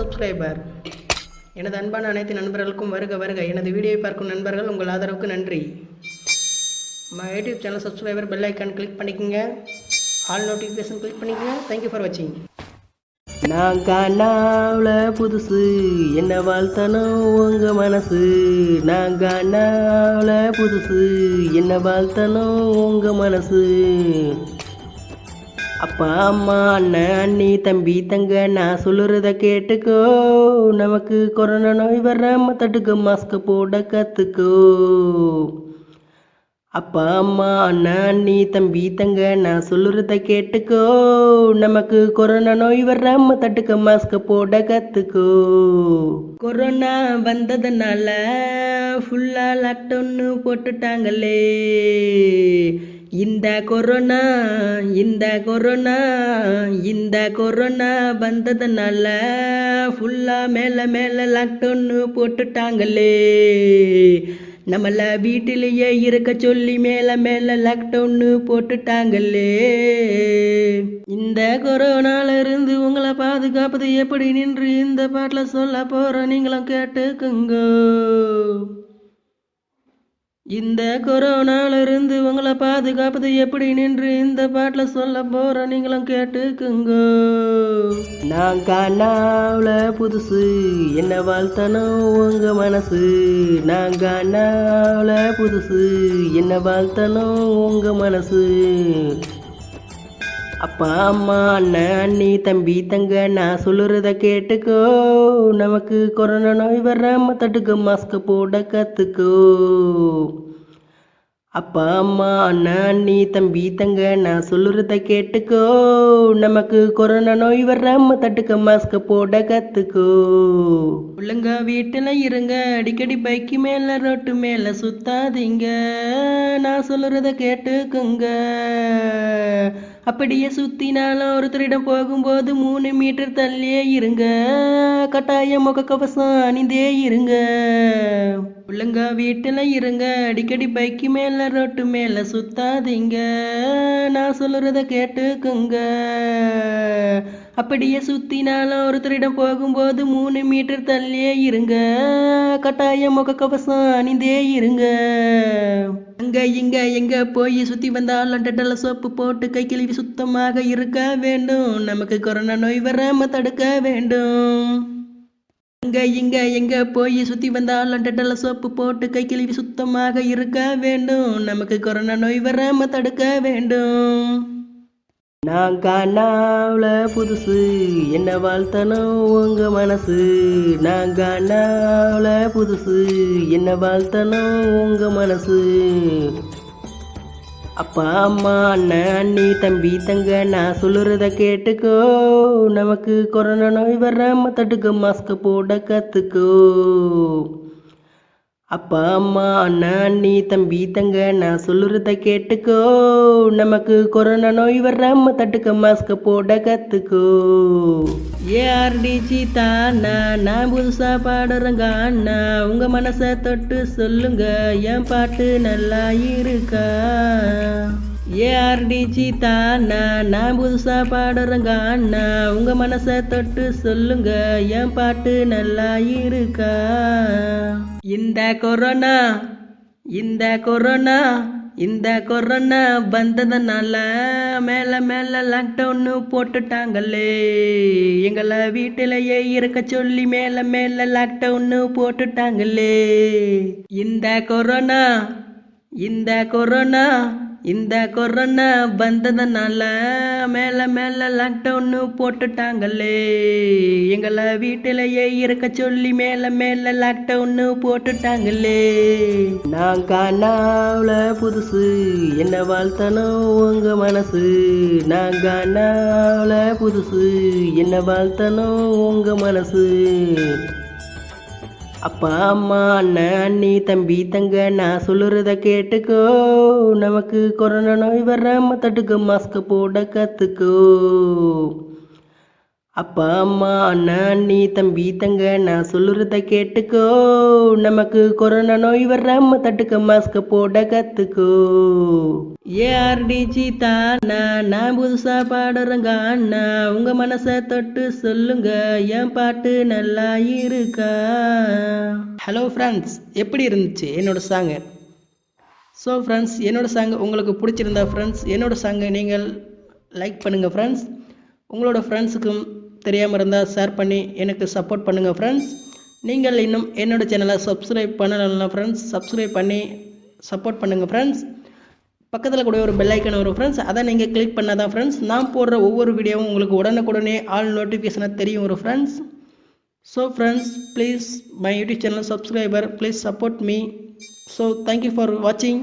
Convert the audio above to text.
Subscriber எனது அன்பான அனைத்து நண்பர்களுக்கும் வருக வருக. எனது வீடியோவை பார்க்கும் நண்பர்கள் உங்கள் ஆதரவுக்கு நன்றி. My YouTube channel subscriber bell icon click பண்ணிக்கோங்க. ஆல் நோட்டிஃபிகேஷன் கிளிக் பண்ணிக்கோங்க. தேங்க்யூ ஃபார் வாட்சிங் நான் காணாவில் புதுசு என்ன வாழ்த்தனும் உங்க மனசு. நான் காணாவில் புதுசு என்ன வாழ்த்தனும் உங்க மனசு. அப்பா அம்மா அண்ணன் அண்ணி தம்பி தங்க நான் சொல்லுறத கேட்டுக்கோ. நமக்கு கொரோனா நோய் வராம தடுக்க மாஸ்க் போட கத்துக்கோ. அப்பா அம்மா அண்ணா அண்ணி தம்பி தங்க நான் சொல்லுறத கேட்டுக்கோ. நமக்கு கொரோனா நோய் வராம தட்டுக்க மாஸ்க் போட கத்துக்கோ. கொரோனா வந்ததுனால ஃபுல்லா லாக்டவுன்னு போட்டுட்டாங்களே. இந்த கொரோனா இந்த கொரோனா இந்த கொரோனா வந்ததுனால ஃபுல்லா மேல மேல லாக்டவுன்னு போட்டுட்டாங்களே. நம்மள வீட்டிலேயே இருக்க சொல்லி மேல மேல லாக்டவுன் போட்டுட்டாங்களே. இந்த கொரோனால இருந்து உங்களை பாதுகாப்பது எப்படி நின்று இந்த பாட்டில் சொல்ல போற நீங்களும் கேட்டுக்குங்க. இந்த கொரோனால இருந்து உங்களை பாதுகாப்பது எப்படி நின்று இந்த பாட்டில் சொல்ல போற நீங்களும் கேட்டுக்குங்க. நான் காணாவில் புதுசு என்ன வாழ்த்தனும் உங்க மனசு. நான் காணாவில் புதுசு என்ன வாழ்த்தனும் உங்க மனசு. அப்பா அம்மா அண்ணன் அண்ணி தம்பி தங்க நான் சொல்லுறத கேட்டுக்கோ. நமக்கு கொரோனா நோய் வராம தட்டுக்கு மாஸ்க் போட கத்துக்கோ. அப்பா அம்மா அண்ணன் அண்ணி தம்பி தங்க நான் சொல்லுறத கேட்டுக்கோ. நமக்கு கொரோனா நோய் வராம தட்டுக்கு மாஸ்க் போட கத்துக்கோ. ஒழுங்கா வீட்டுல இருங்க. அடிக்கடி பைக்கு மேல ரோட்டு மேல சுத்தாதீங்க. நான் சொல்லுறத கேட்டுக்குங்க. அப்படியே சுத்தினாலும் ஒருத்தரிடம் போகும்போது மூணு மீட்டர் தள்ளியே இருங்க. கட்டாயம் முக கவசம் அணிந்தே இருங்க. ஒழுங்கா வீட்டில் இருங்க. அடிக்கடி பைக்கு மேல ரோட்டு மேல சுத்தாதீங்க. நான் சொல்கிறத கேட்டுக்குங்க. அப்படியே சுத்தினாலும் ஒருத்தரிடம் போகும்போது மூணு மீட்டர் தள்ளியே இருங்க. கட்டாயம் முக கவசம் அணிந்தே இருங்க. அங்க இங்க எங்க போய் சுத்தி வந்தாலும் டெட்டல சோப்பு போட்டு கை கழுவி சுத்தமாக இருக்க வேண்டும். நமக்கு கொரோனா நோய் வராம தடுக்க வேண்டும். அங்க இங்க எங்க போய் சுத்தி வந்தாலும் டெட்டல சோப்பு போட்டு கை கழுவி சுத்தமாக இருக்க வேண்டும். நமக்கு கொரோனா நோய் வராம தடுக்க வேண்டும். நான் காணாவில் புதுசு என்ன வாழ்த்தணும் உங்க மனசு? நான் காணாவில் புதுசு என்ன வாழ்த்தணும் உங்க மனசு? அப்பா அம்மா அண்ணன் அண்ணி தம்பி தங்க நான் சொல்லுறத கேட்டுக்கோ. நமக்கு கொரோனா நோய் வராம தடுக்க மாஸ்க் போட கத்துக்கோ. அப்பா அம்மா அண்ணா அண்ணி தம்பி தங்க நான் சொல்லுறத கேட்டுக்கோ. நமக்கு கொரோனா நோய் வராம தட்டுக்க மாஸ்க போட கத்துக்கோ. ஏஆர்டிஜி தானா? நான் புதுசா பாடுறேங்க அண்ணா. உங்க மனசை தொட்டு சொல்லுங்க. என் பாட்டு நல்லா இருக்கா? ஏஆர்டிஜி தானா நான் புதுசாக பாடுறேங்க அண்ணா உங்கள் மனசை தொட்டு சொல்லுங்க என் பாட்டு நல்லா இருக்கா? இந்த கொரோனா இந்த கொரோனா இந்த கொரோனா வந்ததுனால மேலே மேலே லாக்டவுன்னு போட்டுட்டாங்களே. எங்களை வீட்டிலேயே இருக்க சொல்லி மேலே மேலே லாக்டவுன்னு போட்டுட்டாங்களே. இந்த கொரோனா இந்த கொரோனா இந்த கொரோனா வந்ததுனால மேல மேல லாக்டவுன் போட்டுட்டாங்களே. எங்களை வீட்டிலேயே இருக்க சொல்லி மேல மேல லாக்டவுன் போட்டுட்டாங்களே. நான் காணாவில் புதுசு என்ன வாழ்த்தணும் உங்க மனசு. நான் காணாவில் புதுசு என்ன வாழ்த்தணும் உங்க மனசு. அப்பா அம்மா அண்ணன் அண்ணி தம்பி தங்க நான் சொல்லுறத கேட்டுக்கோ. நமக்கு கொரோனா நோய் வராம தடுக்க மாஸ்க் போட கத்துக்கோ. அப்பா அம்மா அண்ணா அண்ணி தம்பி தங்க நான் சொல்லுறத கேட்டுக்கோ. நமக்கு கொரோனா நோய் வராம தட்டுக்க மாஸ்க போட கத்துக்கோ. ஏஆர்டிஜி தானா நான் புதுசா பாடுறங்க அண்ணா. உங்க மனசை தொட்டு சொல்லுங்க என் பாட்டு நல்லா இருக்கா? ஹலோ ஃப்ரெண்ட்ஸ் எப்படி இருந்துச்சு? என்னோட சாங்கு ஸோ ஃப்ரெண்ட்ஸ் என்னோட சாங் உங்களுக்கு பிடிச்சிருந்தா ஃப்ரெண்ட்ஸ் என்னோட சாங்கை நீங்கள் லைக் பண்ணுங்கள் ஃப்ரெண்ட்ஸ் உங்களோட ஃப்ரெண்ட்ஸுக்கும் தெரியாமல் இருந்தால் ஷேர் பண்ணி எனக்கு சப்போர்ட் பண்ணுங்கள் ஃப்ரெண்ட்ஸ் நீங்கள் இன்னும் என்னோட சேனலை சப்ஸ்கிரைப் பண்ணலைன்னா ஃப்ரெண்ட்ஸ் சப்ஸ்கிரைப் பண்ணி சப்போர்ட் பண்ணுங்கள் ஃப்ரெண்ட்ஸ் பக்கத்தில் கூட ஒரு பெல் ஐக்கன் வரும் ஃப்ரெண்ட்ஸ் அதை நீங்கள் கிளிக் பண்ணால் தான் ஃப்ரெண்ட்ஸ் நான் போடுற ஒவ்வொரு வீடியோவும் உங்களுக்கு உடனுக்குடனே ஆல் நோட்டிஃபிகேஷனாக தெரியும் ஒரு friends so friends please my YouTube channel subscriber please support me so thank you for வாட்சிங்